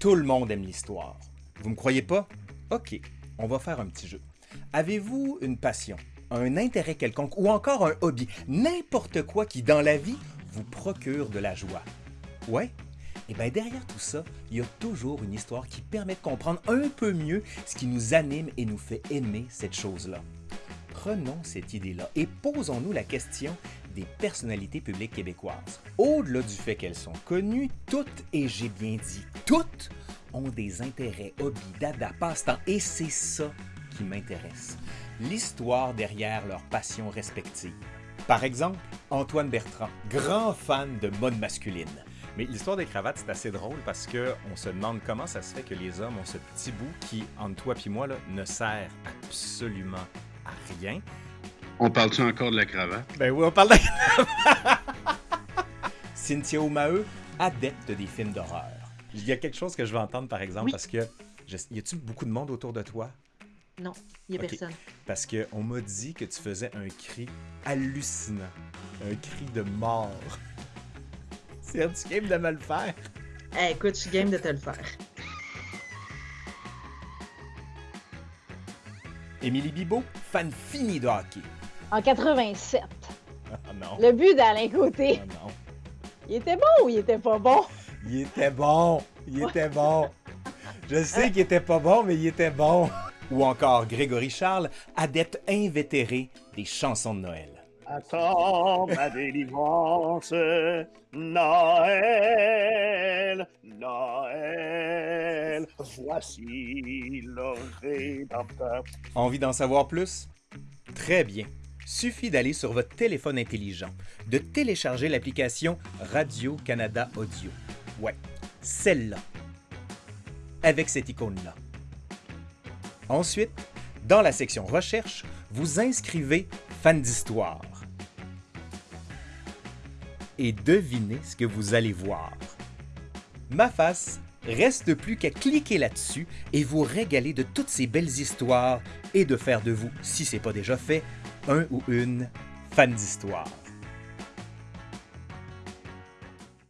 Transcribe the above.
Tout le monde aime l'histoire. Vous me croyez pas? Ok, on va faire un petit jeu. Avez-vous une passion, un intérêt quelconque ou encore un hobby, n'importe quoi qui dans la vie vous procure de la joie? Ouais? Et bien derrière tout ça, il y a toujours une histoire qui permet de comprendre un peu mieux ce qui nous anime et nous fait aimer cette chose-là. Prenons cette idée-là et posons-nous la question des personnalités publiques québécoises. Au-delà du fait qu'elles sont connues, toutes, et j'ai bien dit toutes, ont des intérêts, hobbies, dada, passe-temps, et c'est ça qui m'intéresse. L'histoire derrière leurs passions respectives. Par exemple, Antoine Bertrand, grand fan de mode masculine. Mais l'histoire des cravates, c'est assez drôle parce que on se demande comment ça se fait que les hommes ont ce petit bout qui, entre toi et moi, ne sert absolument rien. On parle-tu encore de la cravate? Ben oui, on parle de la cravate! Cynthia O'Maheu, adepte des films d'horreur. Il y a quelque chose que je veux entendre, par exemple, parce que... Y a-tu beaucoup de monde autour de toi? Non, il n'y a personne. Parce qu'on m'a dit que tu faisais un cri hallucinant. Un cri de mort. C'est un petit game de me le faire. Eh, écoute, je suis game de te le faire. Émilie Bibeau, fan fini de hockey. En 87. Ah non. Le but d'Alain Côté. Ah non. Il était bon ou il était pas bon? Il était bon. Il était bon. Je sais qu'il était pas bon, mais il était bon. Ou encore Grégory Charles, adepte invétéré des chansons de Noël. Attends ma délivrance, Noël, Noël, voici le. Envie d'en savoir plus? Très bien. Suffit d'aller sur votre téléphone intelligent, de télécharger l'application Radio-Canada Audio. Ouais, celle-là. Avec cette icône-là. Ensuite, dans la section Recherche, vous inscrivez Fan d'histoire. Et devinez ce que vous allez voir. Ma face, reste plus qu'à cliquer là-dessus et vous régaler de toutes ces belles histoires et de faire de vous, si c'est pas déjà fait, un ou une fan d'histoire.